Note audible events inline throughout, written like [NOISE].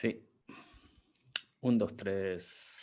Sí. Un, dos, tres.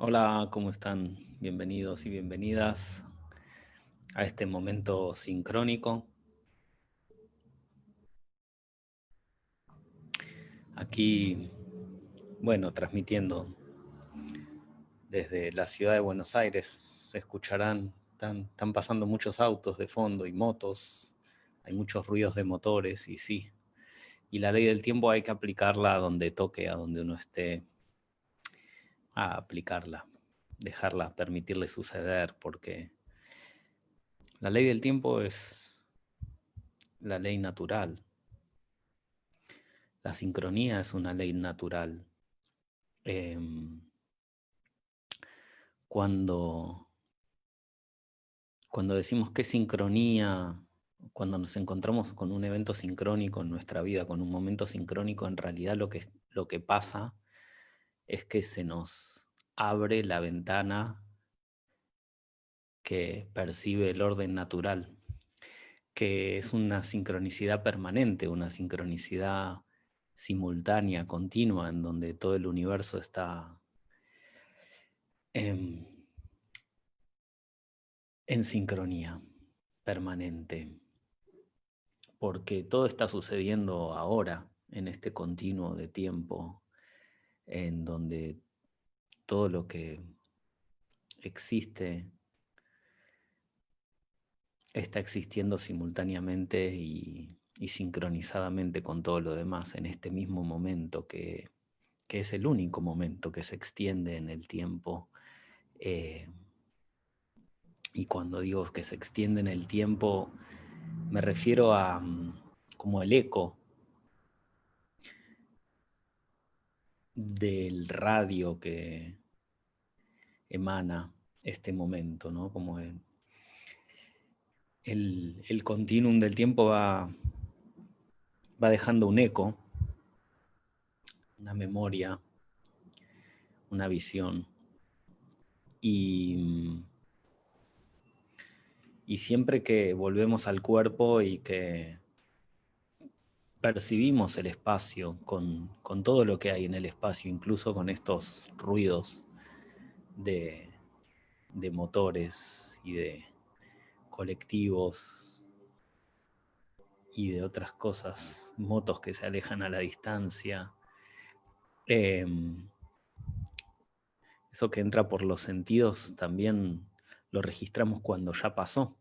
Hola, ¿cómo están? Bienvenidos y bienvenidas a este momento sincrónico. Aquí, bueno, transmitiendo desde la ciudad de Buenos Aires, se escucharán, están, están pasando muchos autos de fondo y motos, hay muchos ruidos de motores y sí, y la ley del tiempo hay que aplicarla donde toque, a donde uno esté aplicarla, dejarla, permitirle suceder, porque la ley del tiempo es la ley natural. La sincronía es una ley natural. Em, cuando, cuando decimos que sincronía, cuando nos encontramos con un evento sincrónico en nuestra vida, con un momento sincrónico, en realidad lo que, lo que pasa es que se nos abre la ventana que percibe el orden natural, que es una sincronicidad permanente, una sincronicidad simultánea, continua, en donde todo el universo está en, en sincronía permanente, porque todo está sucediendo ahora, en este continuo de tiempo, en donde todo lo que existe está existiendo simultáneamente y, sincronizadamente con todo lo demás en este mismo momento que, es el único momento que se extiende en el tiempo. Eh, y cuando digo que se extiende en el tiempo, me refiero a mm, como el eco del radio que emana este momento, ¿no? Como el, el, continuum del tiempo va, va dejando un eco, una memoria, una visión. Y, y siempre que volvemos al cuerpo y que percibimos el espacio con, todo lo que hay en el espacio, incluso con estos ruidos de, motores y de colectivos y de otras cosas, motos que se alejan a la distancia. Em, eso que entra por los sentidos también lo registramos cuando ya pasó.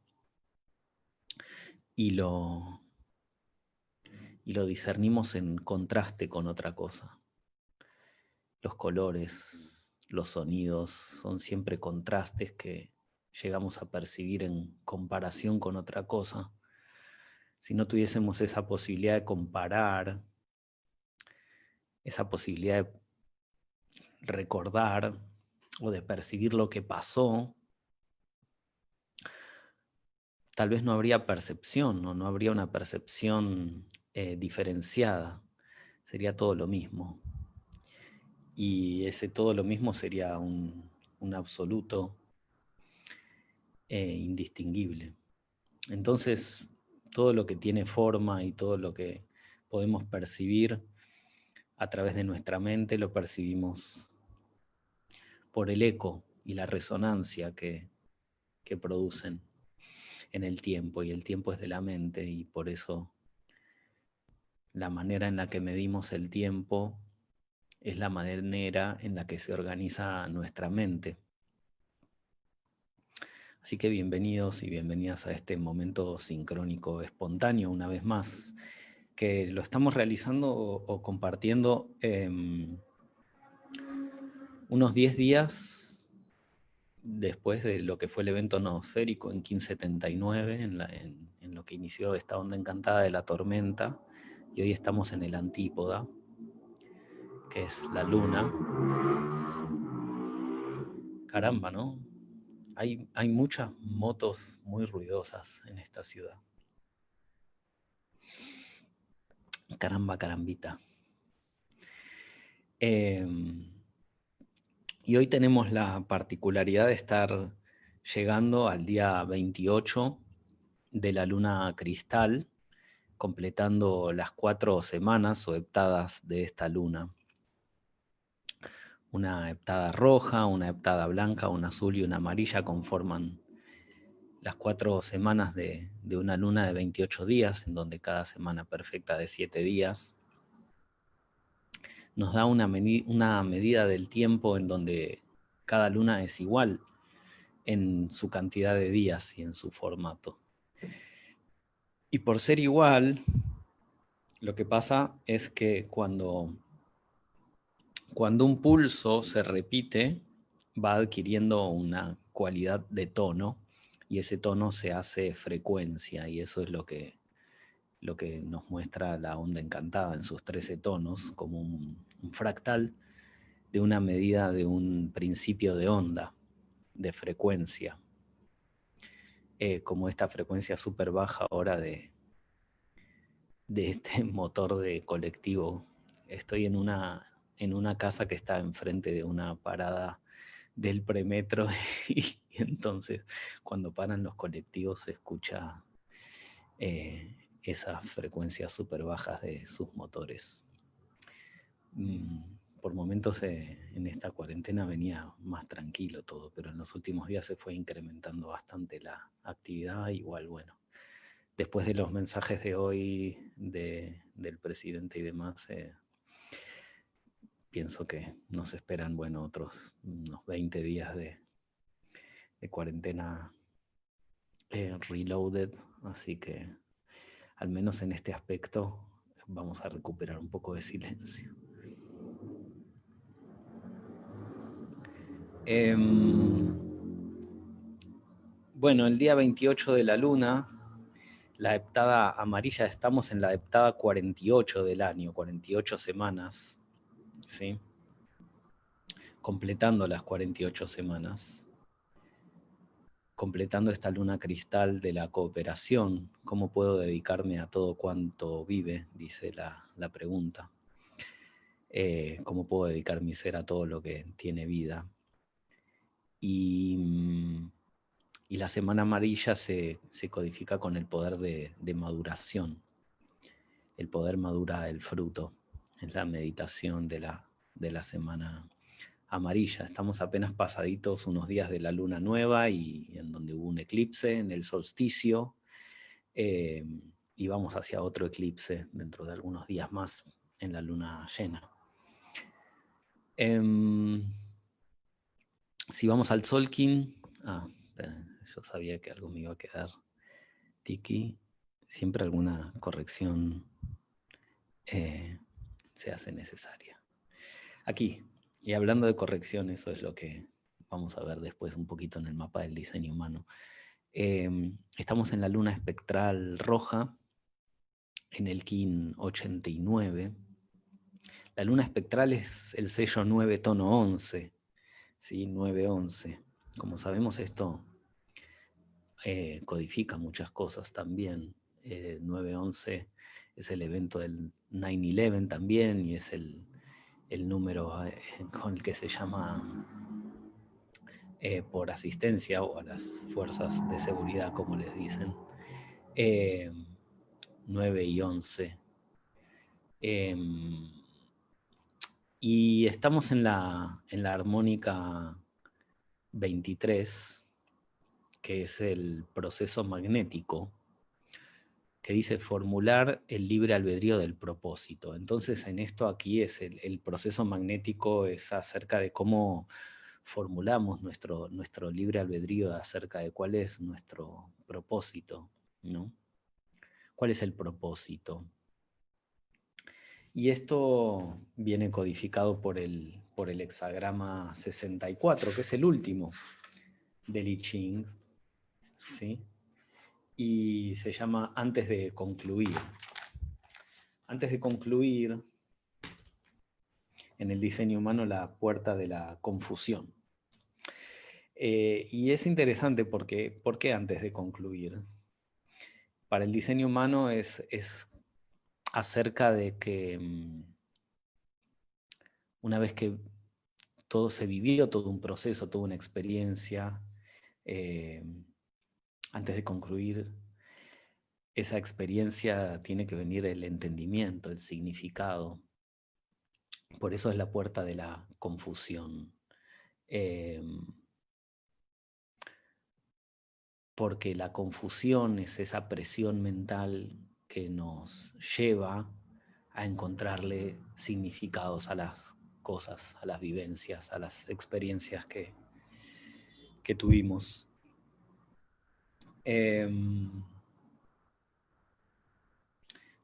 Y lo, y lo discernimos en contraste con otra cosa. Los colores, los sonidos, son siempre contrastes que llegamos a percibir en comparación con otra cosa. Si no tuviésemos esa posibilidad de comparar, esa posibilidad de recordar o de percibir lo que pasó, tal vez no habría percepción, o no habría una percepción eh, diferenciada, sería todo lo mismo. Y ese todo lo mismo sería un, absoluto eh, indistinguible. Entonces, todo lo que tiene forma y todo lo que podemos percibir a través de nuestra mente lo percibimos por el eco y la resonancia que, que producen en el tiempo, y el tiempo es de la mente, y por eso la manera en la que medimos el tiempo es la manera en la que se organiza nuestra mente. Así que bienvenidos y bienvenidas a este momento sincrónico espontáneo una vez más, que lo estamos realizando o, compartiendo unos 10 días después de lo que fue el evento noosférico en 1579, en, en lo que inició esta onda encantada de la tormenta, y hoy estamos en el antípoda, que es la luna. Caramba, ¿no? Hay, hay muchas motos muy ruidosas en esta ciudad. Caramba, carambita. Em, y hoy tenemos la particularidad de estar llegando al día 28 de la luna cristal, completando las cuatro semanas o heptadas de esta luna. Una heptada roja, una heptada blanca, una azul y una amarilla conforman las cuatro semanas de, una luna de 28 días, en donde cada semana perfecta de 7 días nos da una, una medida del tiempo en donde cada luna es igual en su cantidad de días y en su formato. Y por ser igual, lo que pasa es que cuando, cuando un pulso se repite, va adquiriendo una cualidad de tono y ese tono se hace frecuencia y eso es lo que, lo que nos muestra la onda encantada en sus 13 tonos como un, fractal de una medida de un principio de onda, de frecuencia. Eh, como esta frecuencia súper baja ahora de, de este [LAUGHS] motor de colectivo. Estoy en una, en una casa que está enfrente de una parada del premetro [LAUGHS] y, entonces cuando paran los colectivos se escucha eh, esas frecuencias súper bajas de sus motores. Mm, por momentos eh, en esta cuarentena venía más tranquilo todo, pero en los últimos días se fue incrementando bastante la actividad, igual bueno. Después de los mensajes de hoy del presidente y demás, eh, pienso que nos esperan, bueno, otros unos 20 días de, cuarentena eh, reloaded, así que al menos en este aspecto vamos a recuperar un poco de silencio. Em, bueno, el día 28 de la luna, la heptada amarilla, estamos en la heptada 48 del año, 48 semanas, ¿sí? completando las 48 semanas, completando esta luna cristal de la cooperación, ¿cómo puedo dedicarme a todo cuanto vive? Dice la, pregunta. Eh, ¿Cómo puedo dedicar mi ser a todo lo que tiene vida? Y, mm, la semana amarilla se, codifica con el poder de, maduración. El poder madura el fruto, es la meditación de la, de la semana amarilla. Estamos apenas pasaditos unos días de la luna nueva y en donde hubo un eclipse en el solsticio eh, y vamos hacia otro eclipse dentro de algunos días más en la luna llena. Em, si vamos al Solkin, ah, yo sabía que algo me iba a quedar tiki, siempre alguna corrección eh, se hace necesaria. Aquí, Y hablando de corrección, eso es lo que vamos a ver después un poquito en el mapa del diseño humano. Em, estamos en la luna espectral roja, en el KIN 89. La luna espectral es el sello 9 tono 11, ¿sí? 911. Como sabemos esto eh, codifica muchas cosas también. 911 eh, es el evento del 9-11 también y es el, número eh, [LAUGHS] con el que se llama por asistencia o a las fuerzas de seguridad, como les dicen. 9 y 11. Y estamos en la, en la armónica 23, que es el proceso magnético, que dice formular el libre albedrío del propósito. Entonces en esto aquí es el, proceso magnético, es acerca de cómo formulamos nuestro, nuestro libre albedrío acerca de cuál es nuestro propósito, ¿no? ¿Cuál es el propósito? Y esto viene codificado por el, por el hexagrama 64, que es el último del I Ching. ¿sí? Y se llama antes de concluir. Antes de concluir, en el diseño humano, la puerta de la confusión. Eh, y es interesante porque, ¿por qué antes de concluir? para el diseño humano es, es acerca de que mm, una vez que todo se vivió, todo un proceso, toda una experiencia, eh, antes de concluir esa experiencia tiene que venir el entendimiento, el significado. Por eso es la puerta de la confusión. Eh, porque la confusión es esa presión mental nos lleva a encontrarle significados a las cosas, a las vivencias, a las experiencias que, que tuvimos. Em,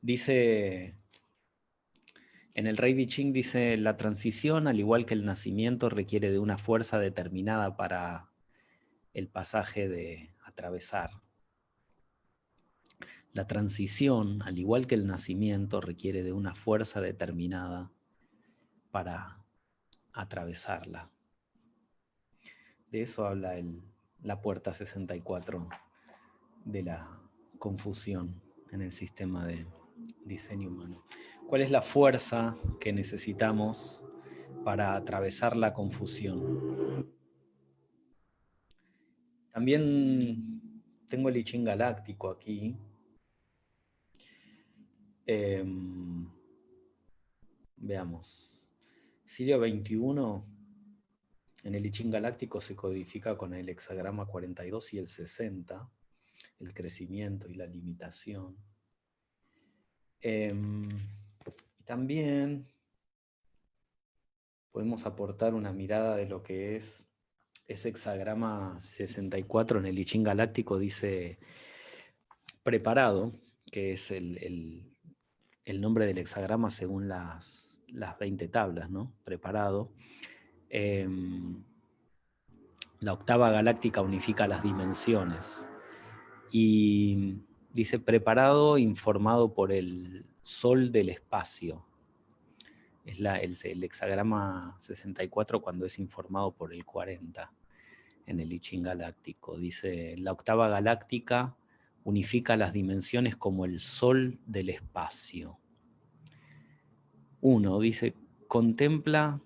dice, en el Rey Biching dice, la transición, al igual que el nacimiento, requiere de una fuerza determinada para el pasaje de, atravesar. La transición, al igual que el nacimiento, requiere de una fuerza determinada para atravesarla. De eso habla la puerta 64 de la confusión en el sistema de diseño humano. ¿Cuál es la fuerza que necesitamos para atravesar la confusión? También tengo el I galáctico aquí. Em, veamos. Sirio 21 en el I galáctico se codifica con el hexagrama 42 y el 60, el crecimiento y la limitación. Em, también podemos aportar una mirada de lo que es ese hexagrama 64 en el I Galáctico dice preparado, que es el, nombre del hexagrama según las, las 20 tablas, ¿no? Preparado. Em, la octava galáctica unifica las dimensiones. Y dice preparado, informado por el sol del espacio. Es la, el, hexagrama 64 cuando es informado por el 40 en el I galáctico. Dice, la octava galáctica unifica las dimensiones como el sol del espacio. Uno, dice, contempla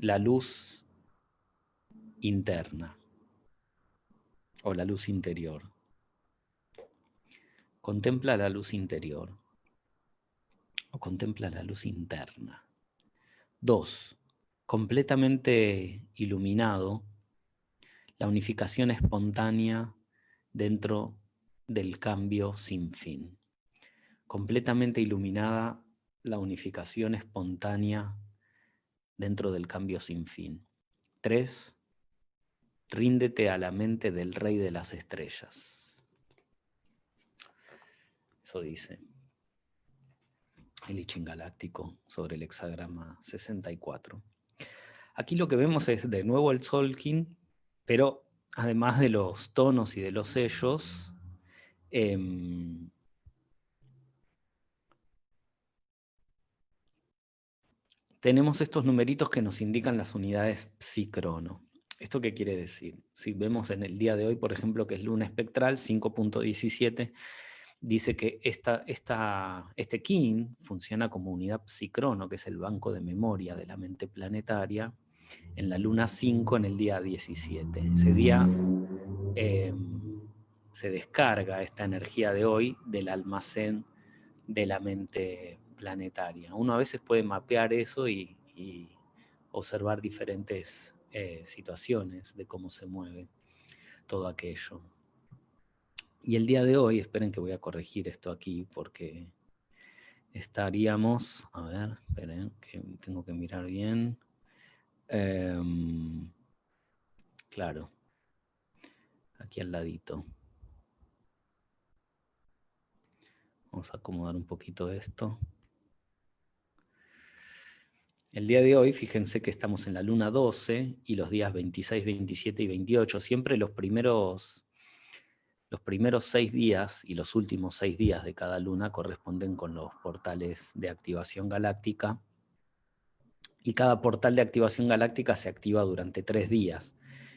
la luz interna o la luz interior. Contempla la luz interior o contempla la luz interna. Dos, completamente iluminado, la unificación espontánea dentro del cambio sin fin. Completamente iluminada la unificación espontánea dentro del cambio sin fin. Tres, ríndete a la mente del rey de las estrellas. Eso dice el Galáctico sobre el hexagrama 64. Aquí lo que vemos es de nuevo el Solkin, pero además de los tonos y de los sellos, em, tenemos estos numeritos que nos indican las unidades psicrono. ¿Esto qué quiere decir? Si vemos en el día de hoy, por ejemplo, que es luna espectral 5.17, dice que esta, este KIN funciona como unidad psicrono, que es el banco de memoria de la mente planetaria, en la luna 5 en el día 17. Ese día eh, se descarga esta energía de hoy del almacén de la mente planetaria. Uno a veces puede mapear eso y, observar diferentes eh, situaciones de cómo se mueve todo aquello. Y el día de hoy, esperen que voy a corregir esto aquí porque estaríamos, a ver, esperen, que tengo que mirar bien. Em, claro, aquí al ladito. Vamos a acomodar un poquito esto. El día de hoy, fíjense que estamos en la luna 12 y los días 26, 27 y 28, siempre los primeros, los primeros seis días y los últimos seis días de cada luna corresponden con los portales de activación galáctica y cada portal de activación galáctica se activa durante tres días.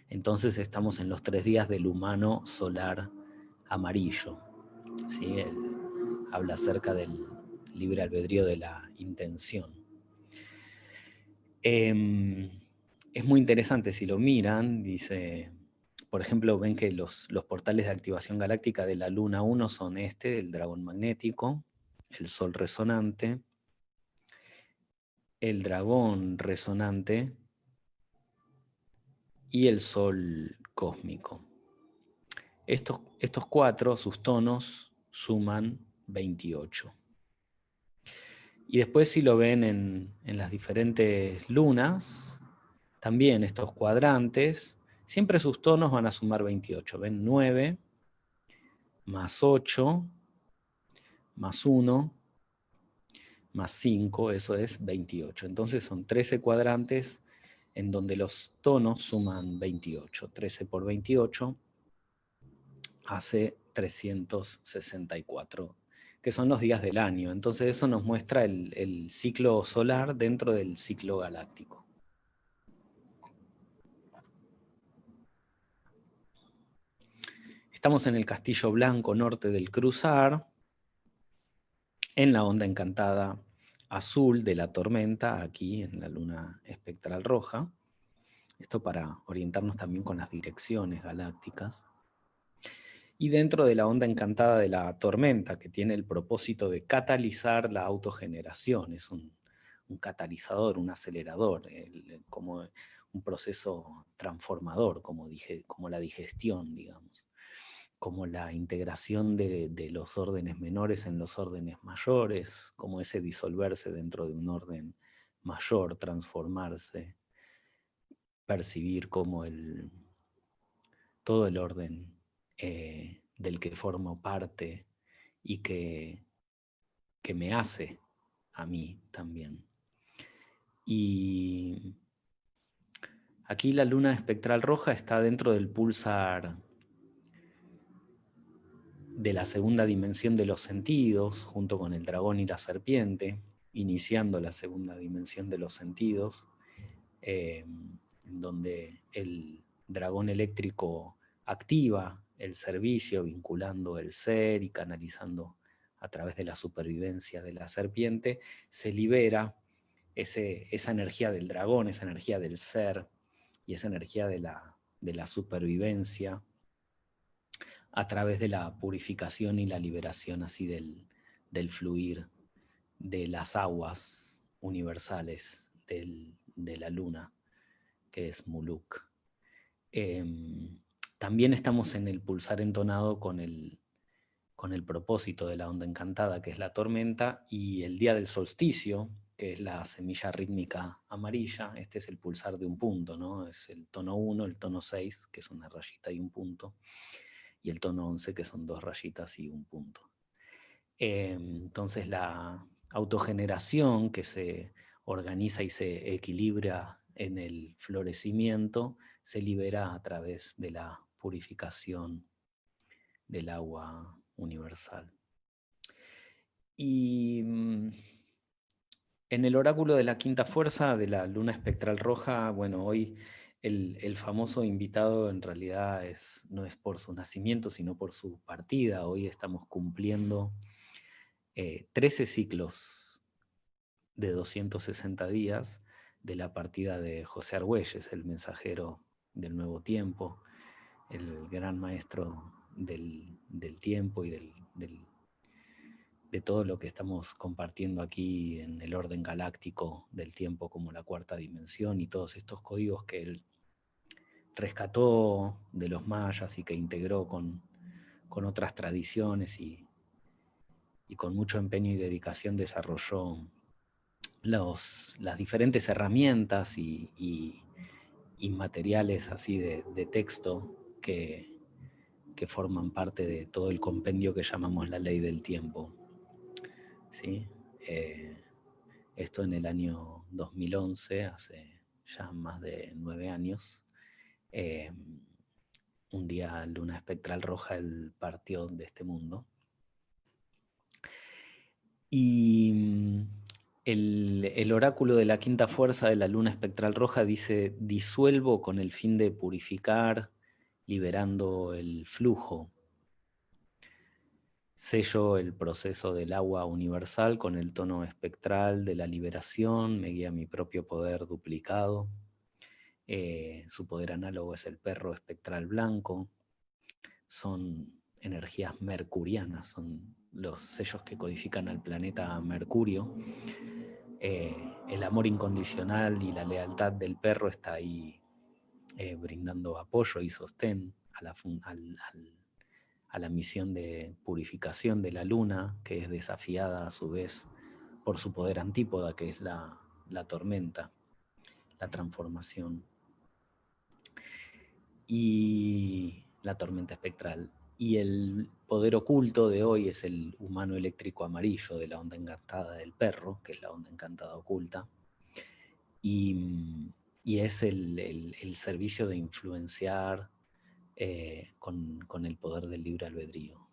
Entonces estamos en los tres días del humano solar amarillo. ¿sí? Habla acerca del libre albedrío de la intención. Em, es muy interesante si lo miran, dice, por ejemplo, ven que los, los, portales de activación galáctica de la Luna 1 son este, el dragón magnético, el sol resonante, el dragón resonante y el sol cósmico. Estos, estos cuatro, sus tonos, suman 28. Y después si lo ven en, las diferentes lunas, también estos cuadrantes, siempre sus tonos van a sumar 28. Ven 9, más 8, más 1, más 5, eso es 28. Entonces son 13 cuadrantes en donde los tonos suman 28. 13 por 28 hace 364 que son los días del año. Entonces eso nos muestra el, ciclo solar dentro del ciclo galáctico. Estamos en el Castillo Blanco norte del Cruzar, en la onda encantada azul de la tormenta, aquí en la luna espectral roja. Esto para orientarnos también con las direcciones galácticas y dentro de la onda encantada de la tormenta, que tiene el propósito de catalizar la autogeneración, es un, catalizador, un acelerador, como un proceso transformador, como, dije, como la digestión, digamos, como la integración de, de los órdenes menores en los órdenes mayores, como ese disolverse dentro de un orden mayor, transformarse, percibir como el, todo el orden eh, del que formo parte y que, que me hace a mí también. Y aquí la luna espectral roja está dentro del pulsar de la segunda dimensión de los sentidos, junto con el dragón y la serpiente, iniciando la segunda dimensión de los sentidos, eh, donde el dragón eléctrico activa el servicio, vinculando el ser y canalizando a través de la supervivencia de la serpiente, se libera ese, esa energía del dragón, esa energía del ser y esa energía de la, de la supervivencia a través de la purificación y la liberación así del, del fluir de las aguas universales de la luna, que es Muluk. También estamos en el pulsar entonado con el, con el propósito de la onda encantada, que es la tormenta, y el día del solsticio, que es la semilla rítmica amarilla, este es el pulsar de un punto, ¿no? Es el tono 1, el tono 6, que es una rayita y un punto, y el tono 11, que son dos rayitas y un punto. Em, entonces la autogeneración que se organiza y se equilibra en el florecimiento se libera a través de la purificación del agua universal. Y mm, en el oráculo de la quinta fuerza de la luna espectral roja, bueno, hoy el, famoso invitado en realidad es, no es por su nacimiento, sino por su partida. Hoy estamos cumpliendo 13 eh, ciclos de 260 días de la partida de José Argüelles, el mensajero del nuevo tiempo, el gran maestro del, tiempo y del, de todo lo que estamos compartiendo aquí en el orden galáctico del tiempo como la cuarta dimensión y todos estos códigos que él rescató de los mayas y que integró con, otras tradiciones y, y con mucho empeño y dedicación desarrolló los, las diferentes herramientas y, materiales así de, texto que, forman parte de todo el compendio que llamamos la ley del tiempo. ¿Sí? Eh, esto en el año 2011, hace ya más de nueve años, eh, un día luna espectral roja el partió de este mundo. Y el, oráculo de la quinta fuerza de la luna espectral roja dice, disuelvo con el fin de purificar, liberando el flujo. Sello el proceso del agua universal con el tono espectral de la liberación, me guía mi propio poder duplicado. Eh, su poder análogo es el perro espectral blanco. Son energías mercurianas, son los sellos que codifican al planeta Mercurio. Eh, el amor incondicional y la lealtad del perro está ahí eh, brindando apoyo y sostén a la, a la misión de purificación de la luna, que es desafiada a su vez por su poder antípoda, que es la, la tormenta, la transformación. Y la tormenta espectral y el poder oculto de hoy es el humano eléctrico amarillo de la onda encantada del perro, que es la onda encantada oculta, y, es el, servicio de influenciar eh, con, el poder del libre albedrío.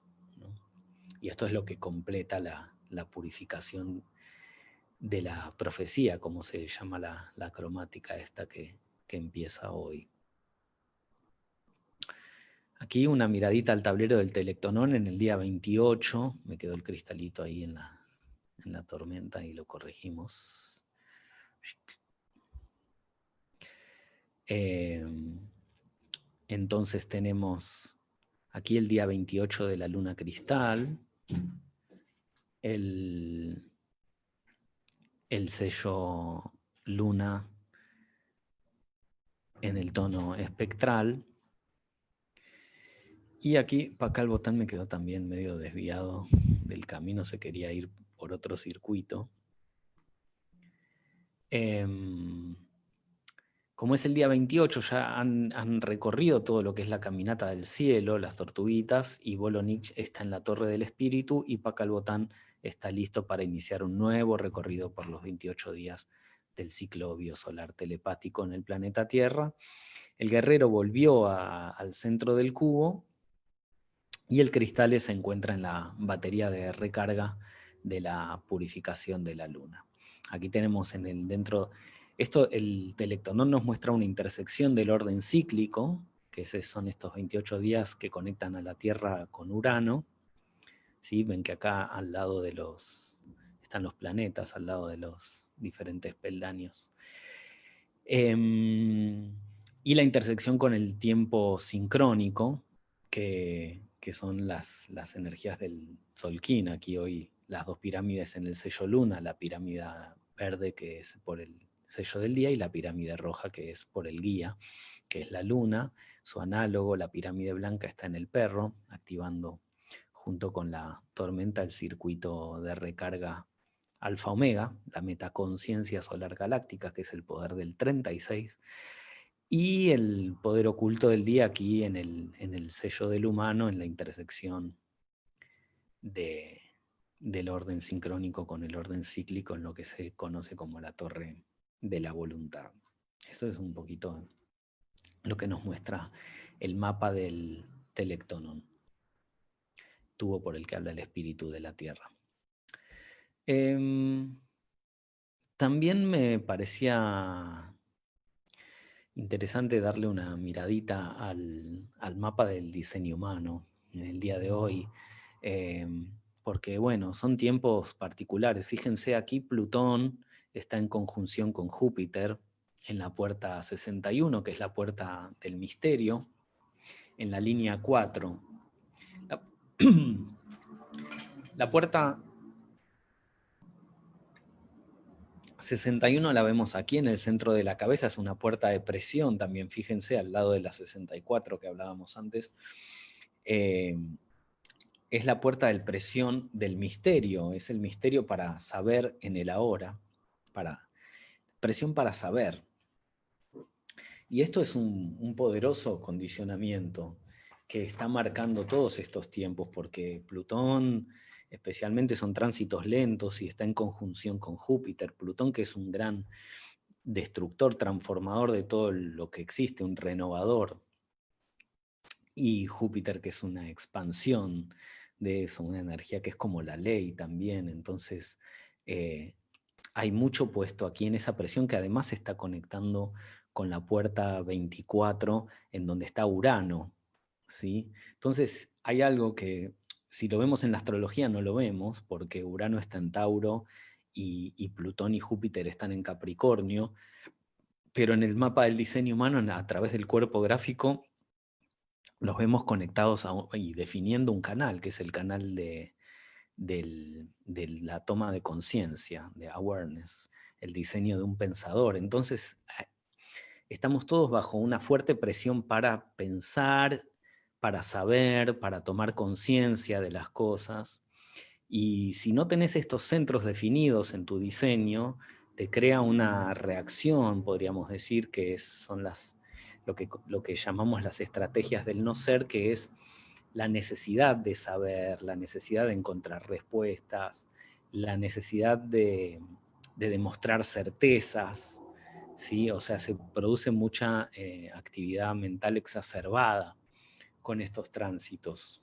Y esto es lo que completa la, purificación de la profecía, como se llama la, cromática esta que empieza hoy. Aquí una miradita al tablero del Telectonón en el día 28. Me quedó el cristalito ahí en la, en la tormenta y lo corregimos. Em, entonces tenemos aquí el día 28 de la luna cristal, el, el sello luna en el tono espectral, y aquí, el botón me quedó también medio desviado del camino, se quería ir por otro circuito. Em, como es el día 28, ya han, recorrido todo lo que es la caminata del cielo, las tortuguitas, y Bolonich está en la Torre del Espíritu, y Pacalbotán está listo para iniciar un nuevo recorrido por los 28 días del ciclo biosolar telepático en el planeta Tierra. El guerrero volvió al centro del cubo, y el cristal se encuentra en la batería de recarga de la purificación de la luna. Aquí tenemos en el dentro, esto el telectonón nos muestra una intersección del orden cíclico, que son estos 28 días que conectan a la Tierra con Urano. ¿Sí? Ven que acá al lado de los, están los planetas, al lado de los diferentes peldaños. Em, y la intersección con el tiempo sincrónico, que que son las, las energías del Solquín. Aquí hoy las dos pirámides en el sello luna, la pirámide verde que es por el sello del día y la pirámide roja que es por el guía, que es la luna. Su análogo, la pirámide blanca, está en el perro, activando junto con la tormenta el circuito de recarga alfa-omega, la metaconciencia solar galáctica, que es el poder del 36, y el poder oculto del día aquí en el, en el sello del humano, en la intersección de, del orden sincrónico con el orden cíclico, en lo que se conoce como la torre de la voluntad. Esto es un poquito lo que nos muestra el mapa del telectonon, tubo por el que habla el espíritu de la Tierra. Em, también me parecía interesante darle una miradita al, mapa del diseño humano en el día de hoy, em, porque bueno, son tiempos particulares. Fíjense aquí Plutón está en conjunción con Júpiter en la puerta 61, que es la puerta del misterio, en la línea 4. [CLEARS THROAT] La, puerta 61 la vemos aquí en el centro de la cabeza, es una puerta de presión también, fíjense, al lado de la 64 que hablábamos antes. Eh, es la puerta de presión del misterio, es el misterio para saber en el ahora, para, presión para saber. Y esto es un poderoso condicionamiento que está marcando todos estos tiempos, porque Plutón especialmente son tránsitos lentos y está en conjunción con Júpiter, Plutón que es un gran destructor, transformador de todo lo que existe, un renovador, y Júpiter que es una expansión de eso, una energía que es como la ley también, entonces eh, hay mucho puesto aquí en esa presión que además se está conectando con la puerta 24 en donde está Urano, ¿sí? Entonces hay algo que si lo vemos en la astrología no lo vemos, porque Urano está en Tauro y, Plutón y Júpiter están en Capricornio, pero en el mapa del diseño humano, a través del cuerpo gráfico, los vemos conectados y definiendo un canal, que es el canal de, la toma de conciencia, de awareness, el diseño de un pensador. Entonces, estamos todos bajo una fuerte presión para pensar para saber, para tomar conciencia de las cosas. Y si no tenés estos centros definidos en tu diseño, te crea una reacción, podríamos decir, que son las, lo, que, lo que llamamos las estrategias del no ser, que es la necesidad de saber, la necesidad de encontrar respuestas, la necesidad de, demostrar certezas, ¿sí? o sea, se produce mucha eh, actividad mental exacerbada con estos tránsitos.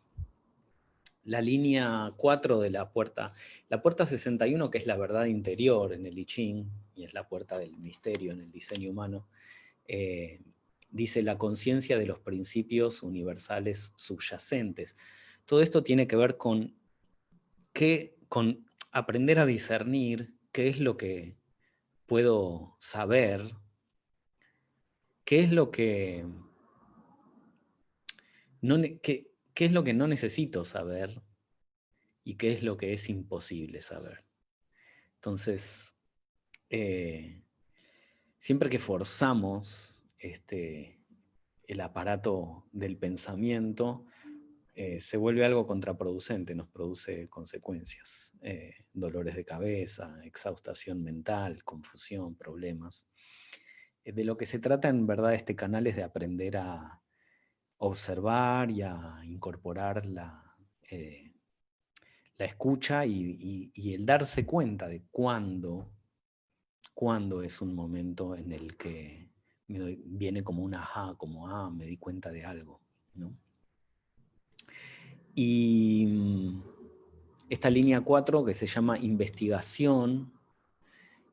La línea 4 de la puerta, la puerta 61 que es la verdad interior en el I Ching, y es la puerta del misterio en el diseño humano, eh, dice la conciencia de los principios universales subyacentes. Todo esto tiene que ver con, qué, con aprender a discernir qué es lo que puedo saber, qué es lo que qué, es lo que no necesito saber y qué es lo que es imposible saber. Entonces, eh, siempre que forzamos este, el aparato del pensamiento, eh, se vuelve algo contraproducente, nos produce consecuencias, eh, dolores de cabeza, exhaustación mental, confusión, problemas. de lo que se trata en verdad este canal es de aprender a, observar y a incorporar la, eh, la escucha y, el darse cuenta de cuándo, cuándo es un momento en el que viene como un ajá, como ah, me di cuenta de algo. Y mm, esta línea 4 que se llama investigación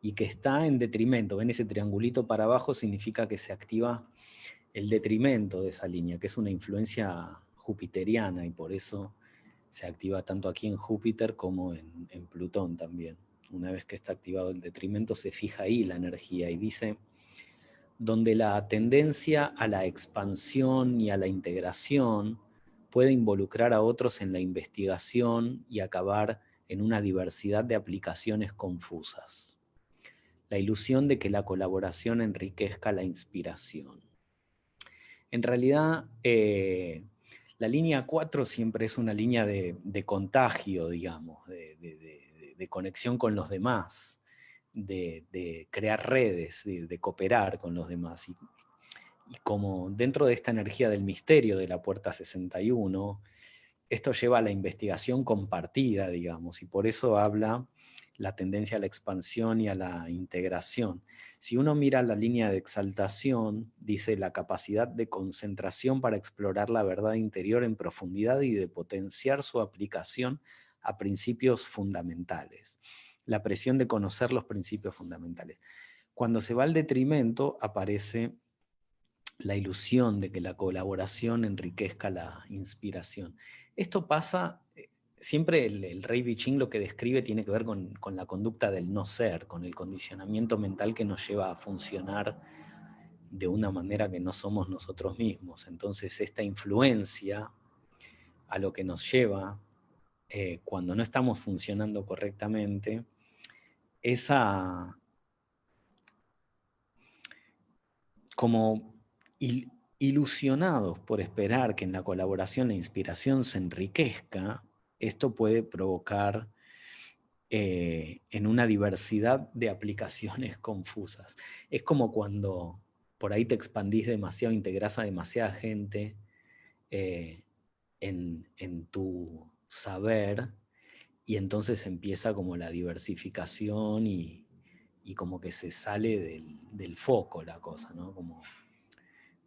y que está en detrimento, ven ese triangulito para abajo, significa que se activa el detrimento de esa línea, que es una influencia jupiteriana y por eso se activa tanto aquí en Júpiter como en, Plutón también. Una vez que está activado el detrimento se fija ahí la energía y dice, donde la tendencia a la expansión y a la integración puede involucrar a otros en la investigación y acabar en una diversidad de aplicaciones confusas. La ilusión de que la colaboración enriquezca la inspiración. En realidad, eh, la línea 4 siempre es una línea de, contagio, digamos, de, conexión con los demás, de, crear redes, de, cooperar con los demás. Y, como dentro de esta energía del misterio de la puerta 61, esto lleva a la investigación compartida, digamos, y por eso habla la tendencia a la expansión y a la integración. Si uno mira la línea de exaltación, dice la capacidad de concentración para explorar la verdad interior en profundidad y de potenciar su aplicación a principios fundamentales. La presión de conocer los principios fundamentales. Cuando se va al detrimento, aparece la ilusión de que la colaboración enriquezca la inspiración. Esto pasa, eh, siempre el, rey Biching lo que describe tiene que ver con, la conducta del no ser, con el condicionamiento mental que nos lleva a funcionar de una manera que no somos nosotros mismos. Entonces esta influencia a lo que nos lleva eh, cuando no estamos funcionando correctamente, esa como ilusionados por esperar que en la colaboración la inspiración se enriquezca, esto puede provocar eh, en una diversidad de aplicaciones [LAUGHS] confusas. Es como cuando por ahí te expandís demasiado, integras a demasiada gente eh, en, tu saber, y entonces empieza como la diversificación y, como que se sale del, del, foco la cosa, ¿no? Como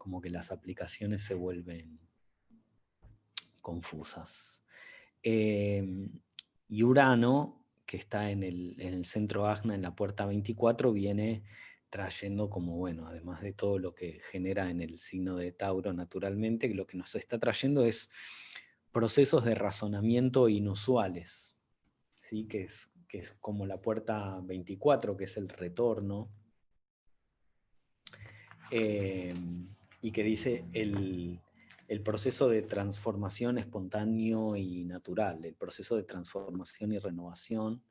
como que las aplicaciones se vuelven confusas. Em, y Urano, que está en el, centro Agna, en la puerta 24, viene trayendo como, bueno, además de todo lo que genera en el signo de Tauro naturalmente, lo que nos está trayendo es procesos de razonamiento inusuales, ¿sí? que, es, que es como la puerta 24, que es el retorno. Em, y que dice el, proceso de transformación espontáneo y natural, el proceso de transformación y renovación,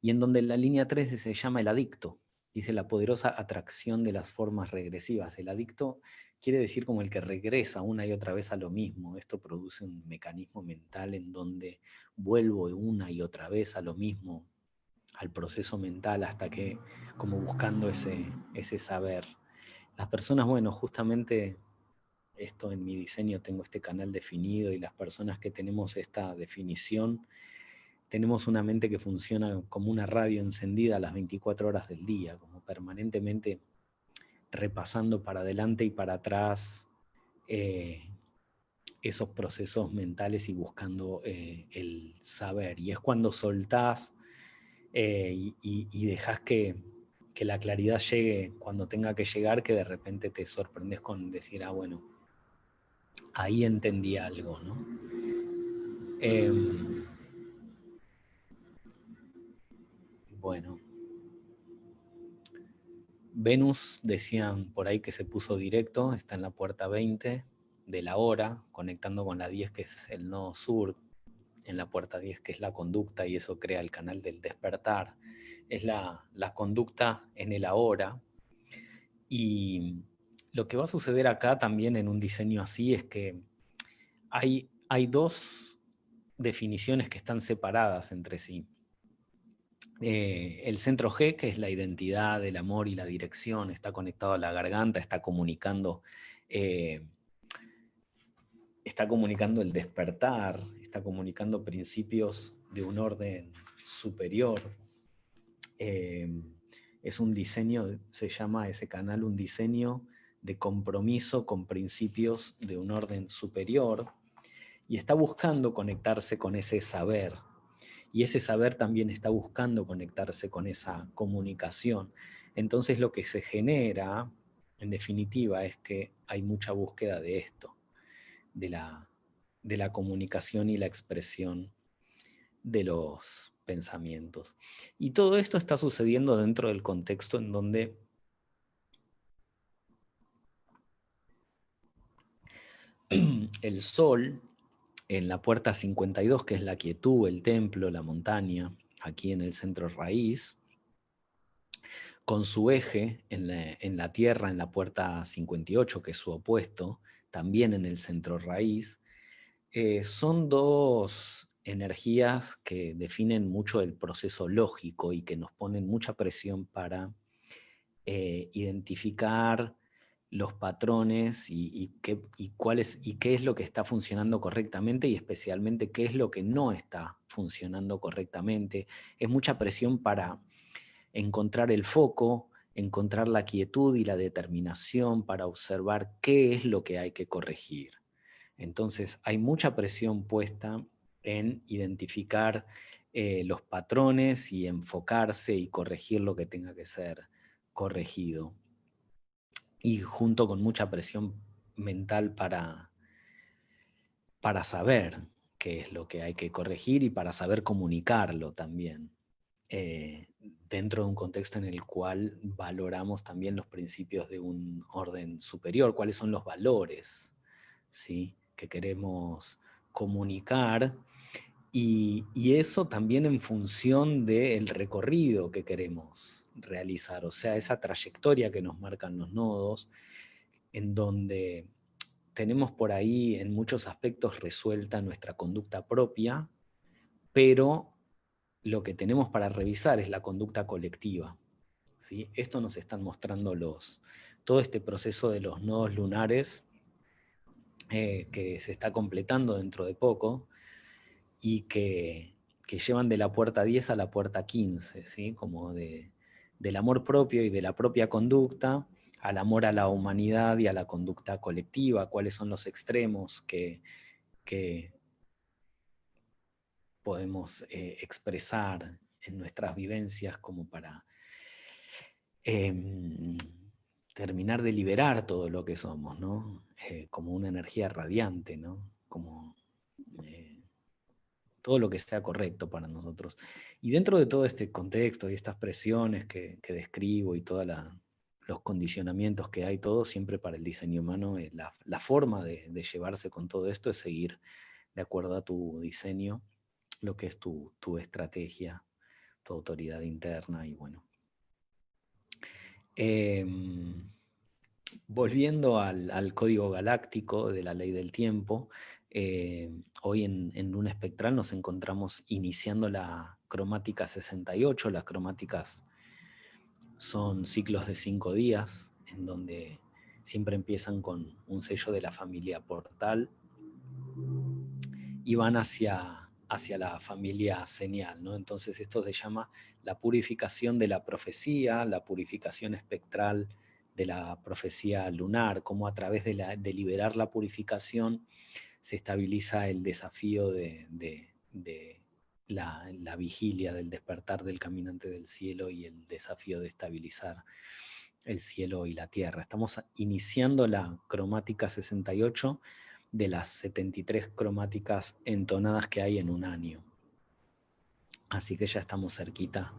y en donde la línea 3 se llama el adicto, dice la poderosa atracción de las formas regresivas. El adicto quiere decir como el que regresa una y otra vez a lo mismo. Esto produce un mecanismo mental en donde vuelvo una y otra vez a lo mismo, al proceso mental, hasta que, como buscando ese, ese saber. Las personas, bueno, justamente esto en mi diseño tengo este canal definido y las personas que tenemos esta definición, tenemos una mente que funciona como una radio encendida a las 24 horas del día, como permanentemente repasando para adelante y para atrás eh, esos procesos mentales y buscando eh, el saber. Y es cuando soltás eh, y, y dejas que que la claridad llegue cuando tenga que llegar, que de repente te sorprendes con decir, ah, bueno, ahí entendí algo, ¿no? Em, bueno. Venus, decían por ahí que se puso directo, está en la puerta 20 de la hora, conectando con la 10 que es el nodo sur, en la puerta 10 que es la conducta y eso crea el canal del despertar es la, conducta en el ahora. Y lo que va a suceder acá también en un diseño así es que hay, hay dos definiciones que están separadas entre sí. Eh, el centro G, que es la identidad, el amor y la dirección, está conectado a la garganta, está comunicando, eh, está comunicando el despertar, está comunicando principios de un orden superior, Em, es un diseño, se llama ese canal un diseño de compromiso con principios de un orden superior y está buscando conectarse con ese saber. Y ese saber también está buscando conectarse con esa comunicación. Entonces lo que se genera, en definitiva, es que hay mucha búsqueda de esto, de la, de la comunicación y la expresión de los pensamientos. Y todo esto está sucediendo dentro del contexto en donde [CLEARS THROAT] el sol en la puerta 52, que es la quietud, el templo, la montaña, aquí en el centro raíz, con su eje en la, tierra, en la puerta 58, que es su opuesto, también en el centro raíz, eh, son dos energías que definen mucho el proceso lógico y que nos ponen mucha presión para eh, identificar los patrones y, qué, cuál y qué es lo que está funcionando correctamente y especialmente qué es lo que no está funcionando correctamente. Es mucha presión para encontrar el foco, encontrar la quietud y la determinación para observar qué es lo que hay que corregir. Entonces hay mucha presión puesta en identificar eh, los patrones y enfocarse y corregir lo que tenga que ser corregido y junto con mucha presión mental para, para saber qué es lo que hay que corregir y para saber comunicarlo también, eh, dentro de un contexto en el cual valoramos también los principios de un orden superior, cuáles son los valores ¿sí? que queremos comunicar, y, y eso también en función del recorrido que queremos realizar, o sea, esa trayectoria que nos marcan los nodos, en donde tenemos por ahí en muchos aspectos resuelta nuestra conducta propia, pero lo que tenemos para revisar es la conducta colectiva. ¿sí? Esto nos están mostrando los, todo este proceso de los nodos lunares eh, que se está completando dentro de poco y que, que, llevan de la puerta 10 a la puerta 15, ¿sí? como de, del amor propio y de la propia conducta, al amor a la humanidad y a la conducta colectiva, cuáles son los extremos que, podemos eh, expresar en nuestras vivencias como para em, terminar de liberar todo lo que somos, ¿no? Eh, como una energía radiante, ¿no? Como eh, todo lo que sea correcto para nosotros. Y dentro de todo este contexto y estas presiones que, describo y todos los condicionamientos que hay, todo siempre para el diseño humano, eh, la, forma de, llevarse con todo esto es seguir de acuerdo a tu diseño, lo que es tu, estrategia, tu autoridad interna y bueno. Em, volviendo al, al, código galáctico de la ley del tiempo, eh, hoy en, un espectral nos encontramos iniciando la cromática 68, las cromáticas son ciclos de cinco días, en donde siempre empiezan con un sello de la familia portal y van hacia, hacia la familia señal. Entonces esto se llama la purificación de la profecía, la purificación espectral de la profecía lunar, como a través de liberar la purificación se estabiliza el desafío de, la, vigilia, del despertar del caminante del cielo y el desafío de estabilizar el cielo y la tierra. Estamos iniciando la cromática 68 de las 73 cromáticas entonadas que hay en un año. Así que ya estamos cerquita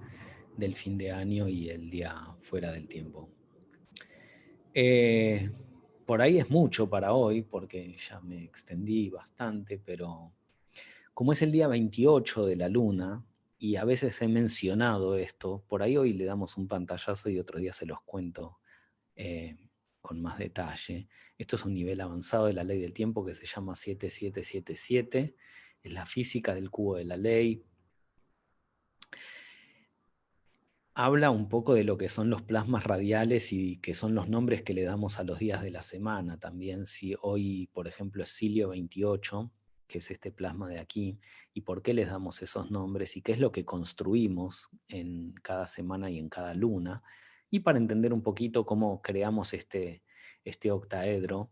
del fin de año y el día fuera del tiempo. Eh, por ahí es mucho para hoy, porque ya me extendí bastante, pero como es el día 28 de la luna, y a veces he mencionado esto, por ahí hoy le damos un pantallazo y otro día se los cuento eh, con más detalle. Esto es un nivel avanzado de la ley del tiempo que se llama 7777, es la física del cubo de la ley, habla un poco de lo que son los plasmas radiales y que son los nombres que le damos a los días de la semana también. Si hoy, por ejemplo, es Silio 28, que es este plasma de aquí, y por qué les damos esos nombres y qué es lo que construimos en cada semana y en cada luna, y para entender un poquito cómo creamos este, este octaedro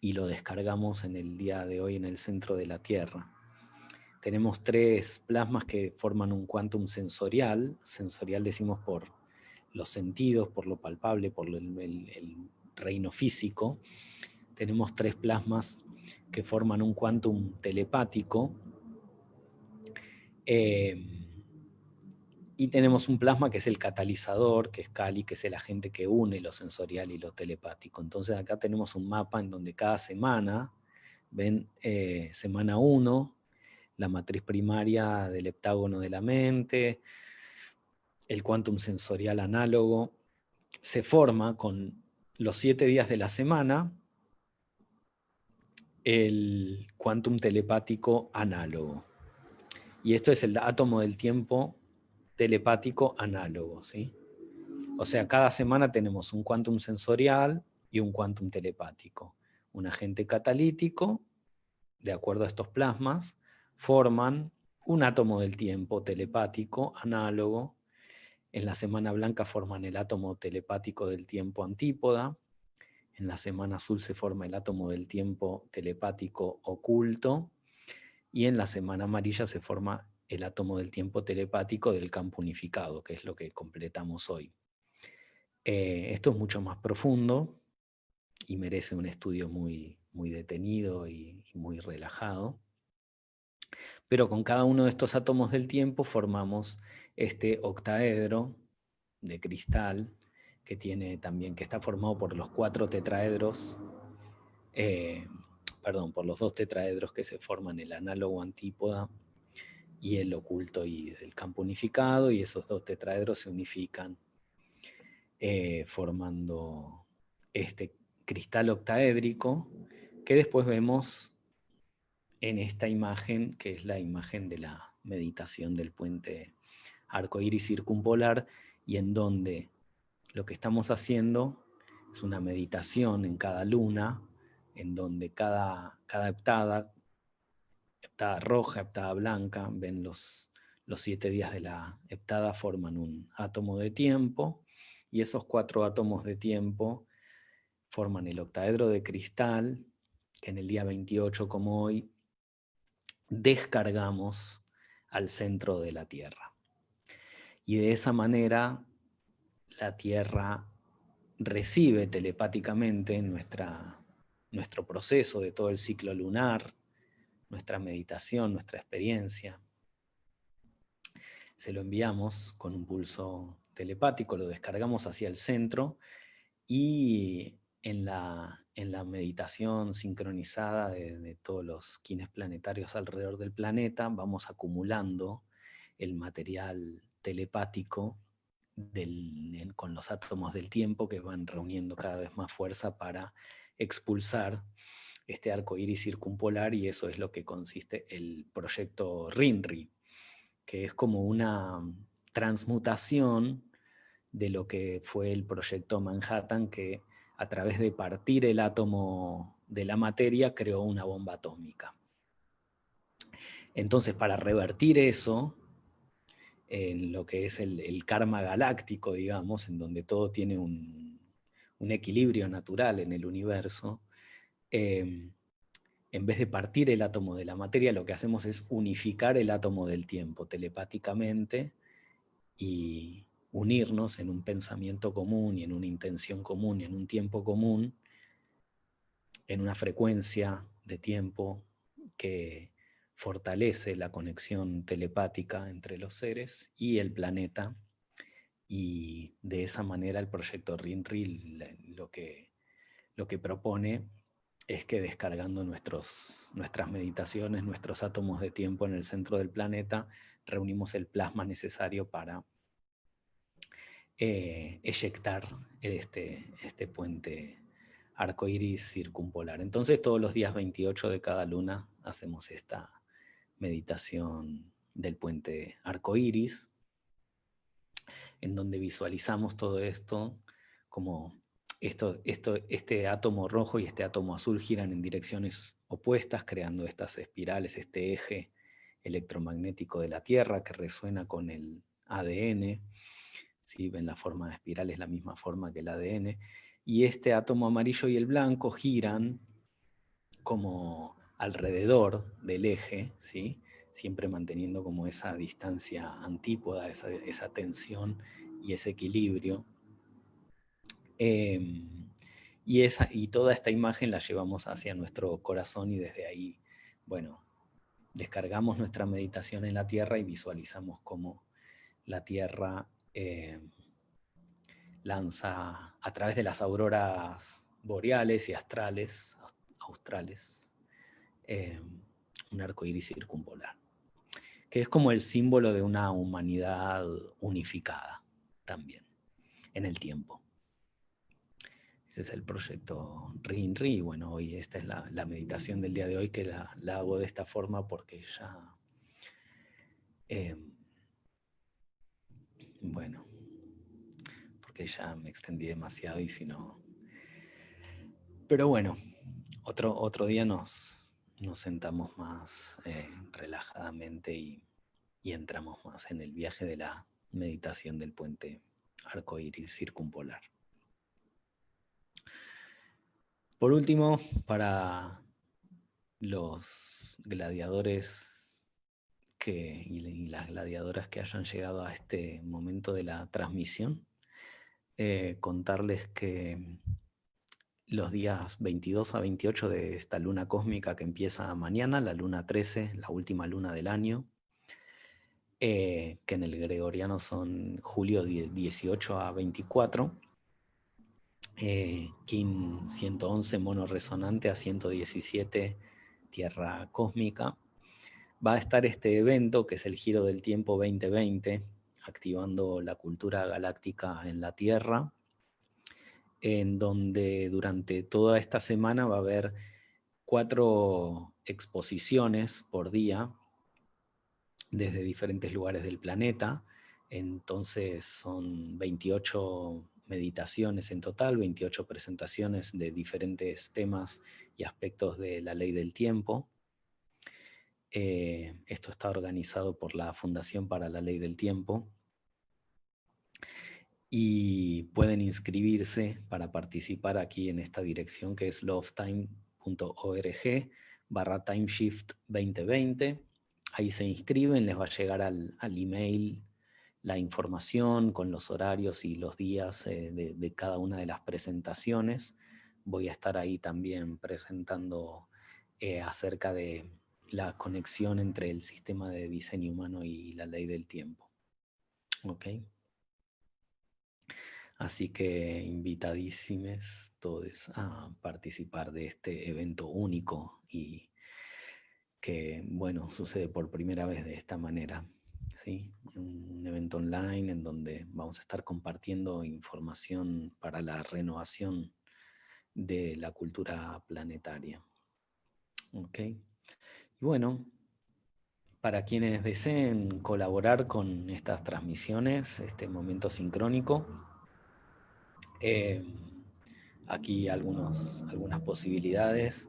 y lo descargamos en el día de hoy en el centro de la Tierra. Tenemos tres plasmas que forman un quantum sensorial. Sensorial decimos por los sentidos, por lo palpable, por el, reino físico. Tenemos tres plasmas que forman un quantum telepático. Eh, y tenemos un plasma que es el catalizador, que es Kali, que es el agente que une lo sensorial y lo telepático. Entonces acá tenemos un mapa en donde cada semana, ven, eh, semana 1, la matriz primaria del heptágono de la mente, el quantum sensorial análogo, se forma con los siete días de la semana el quantum telepático análogo. Y esto es el átomo del tiempo telepático análogo. ¿sí? O sea, cada semana tenemos un quantum sensorial, y un quantum telepático. Un agente catalítico, de acuerdo a estos plasmas, forman un átomo del tiempo telepático análogo. En la semana blanca forman el átomo telepático del tiempo antípoda. En la semana azul se forma el átomo del tiempo telepático oculto. Y en la semana amarilla se forma el átomo del tiempo telepático del campo unificado, que es lo que completamos hoy. Eh, esto es mucho más profundo y merece un estudio muy, muy detenido y, muy relajado. Pero con cada uno de estos átomos del tiempo formamos este octaedro de cristal que tiene también, que está formado por los cuatro tetraedros, eh, perdón, por los dos tetraedros que se forman el análogo antípoda y el oculto y el campo unificado, y esos dos tetraedros se unifican eh, formando este cristal octaédrico que después vemos en esta imagen, que es la imagen de la meditación del puente arcoíris circumpolar, y en donde lo que estamos haciendo es una meditación en cada luna, en donde cada, cada heptada heptada roja, heptada blanca, ven los, los siete días de la heptada forman un átomo de tiempo, y esos cuatro átomos de tiempo forman el octaedro de cristal, que en el día 28 como hoy, descargamos al centro de la Tierra. Y de esa manera la Tierra recibe telepáticamente nuestro proceso de todo el ciclo lunar, nuestra meditación, nuestra experiencia. Se lo enviamos con un pulso telepático, lo descargamos hacia el centro y en la, en la meditación sincronizada de, todos los quines planetarios alrededor del planeta vamos acumulando el material telepático con los átomos del tiempo que van reuniendo cada vez más fuerza para expulsar este arco iris circumpolar y eso es lo que consiste el proyecto RINRI, que es como una transmutación de lo que fue el proyecto Manhattan, que a través de partir el átomo de la materia creó una bomba atómica. Entonces, para revertir eso, en lo que es el, karma galáctico, digamos, en donde todo tiene un, equilibrio natural en el universo, Em, en vez de partir el átomo de la materia, lo que hacemos es unificar el átomo del tiempo telepáticamente y unirnos en un pensamiento común y en una intención común y en un tiempo común, en una frecuencia de tiempo que fortalece la conexión telepática entre los seres y el planeta, y de esa manera el proyecto RINRI lo que, lo que propone es que descargando nuestros, nuestras meditaciones, nuestros átomos de tiempo en el centro del planeta, reunimos el plasma necesario para eh, eyectar este, este puente arcoíris circumpolar. Entonces todos los días 28 de cada luna hacemos esta meditación del puente arcoíris, en donde visualizamos todo esto como esto, este átomo rojo y este átomo azul giran en direcciones opuestas, creando estas espirales, este eje electromagnético de la Tierra que resuena con el ADN. Ven la forma de espiral, es la misma forma que el ADN. Y este átomo amarillo y el blanco giran como alrededor del eje, ¿sí? siempre manteniendo como esa distancia antípoda, esa, esa tensión y ese equilibrio Em, y, esa, y toda esta imagen la llevamos hacia nuestro corazón y desde ahí, bueno, descargamos nuestra meditación en la Tierra y visualizamos cómo la Tierra em, lanza a través de las auroras boreales y astrales, australes, em, un arco iris circumpolar, que es como el símbolo de una humanidad unificada también en el tiempo. Ese es el proyecto RINRI. Bueno, hoy esta es la, meditación del día de hoy que la, hago de esta forma porque ya... Em, bueno, porque ya me extendí demasiado y si no... Pero bueno, otro, otro día nos, nos sentamos más eh, relajadamente y, y, entramos más en el viaje de la meditación del puente arcoíris circumpolar. Por último, para los gladiadores y las gladiadoras que hayan llegado a este momento de la transmisión, eh, contarles que los días 22 a 28 de esta luna cósmica que empieza mañana, la luna 13, la última luna del año, eh, que en el gregoriano son julio 18 a 24, eh, Kim 111, mono resonante a 117, tierra cósmica. Va a estar este evento, que es el Giro del Tiempo 2020, activando la cultura galáctica en la Tierra, en donde durante toda esta semana va a haber cuatro exposiciones por día desde diferentes lugares del planeta. Entonces son 28 meditaciones en total, 28 presentaciones de diferentes temas y aspectos de la ley del tiempo. Eh, esto está organizado por la Fundación para la Ley del Tiempo. Y pueden inscribirse para participar aquí en esta dirección que es lovetime.org barra timeshift 2020. Ahí se inscriben, les va a llegar al, al email la información con los horarios y los días eh, de, cada una de las presentaciones. Voy a estar ahí también presentando eh, acerca de la conexión entre el sistema de diseño humano y la ley del tiempo. ¿Ok? Así que invitadísimos todos a participar de este evento único y que, bueno, sucede por primera vez de esta manera. ¿sí? un evento online en donde vamos a estar compartiendo información para la renovación de la cultura planetaria. ¿Ok? Y bueno, para quienes deseen colaborar con estas transmisiones, este momento sincrónico, eh, aquí algunas posibilidades,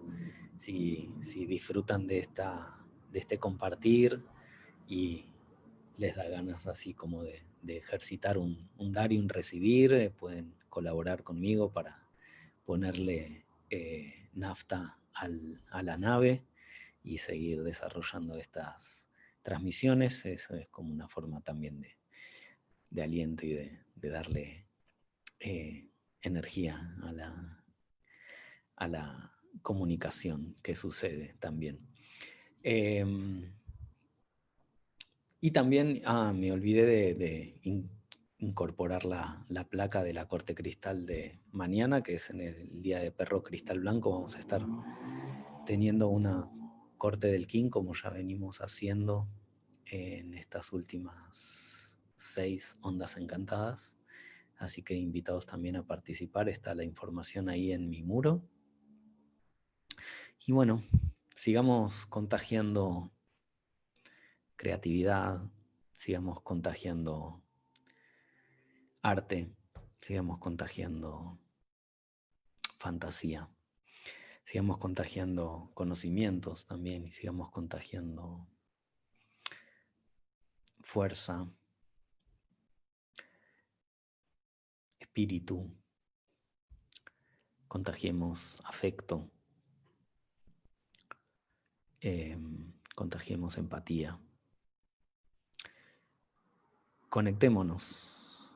si, si disfrutan de, esta, de este compartir y les da ganas así como de, ejercitar un, dar y un recibir, eh, pueden colaborar conmigo para ponerle eh, nafta a la nave y seguir desarrollando estas transmisiones. Eso es como una forma también de, aliento y de, darle eh, energía a la, a la comunicación que sucede también. Em, y también, ah, me olvidé de, incorporar la, placa de la corte cristal de mañana, que es en el día de perro cristal blanco. Vamos a estar teniendo una corte del King, como ya venimos haciendo en estas últimas seis ondas encantadas. Así que invitados también a participar, está la información ahí en mi muro. Y bueno, sigamos contagiando creatividad, sigamos contagiando arte, sigamos contagiando fantasía, sigamos contagiando conocimientos también y sigamos contagiando fuerza, espíritu, contagiemos afecto, em, contagiemos empatía conectémonos.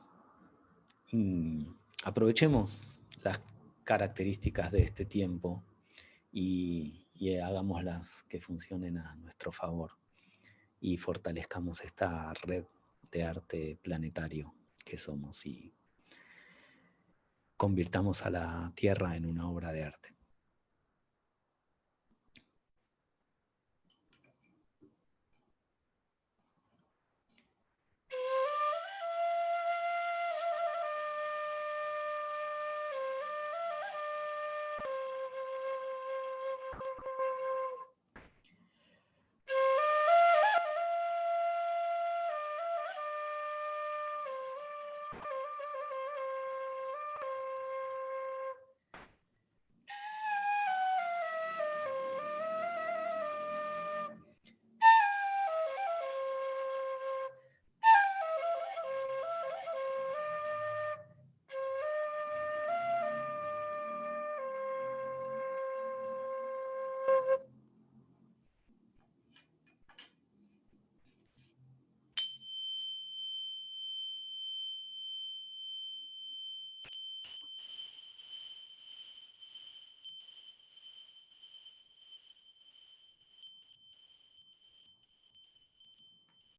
Aprovechemos las características de este tiempo y, y hagámoslas que funcionen a nuestro favor y fortalezcamos esta red de arte planetario que somos y convirtamos a la Tierra en una obra de arte.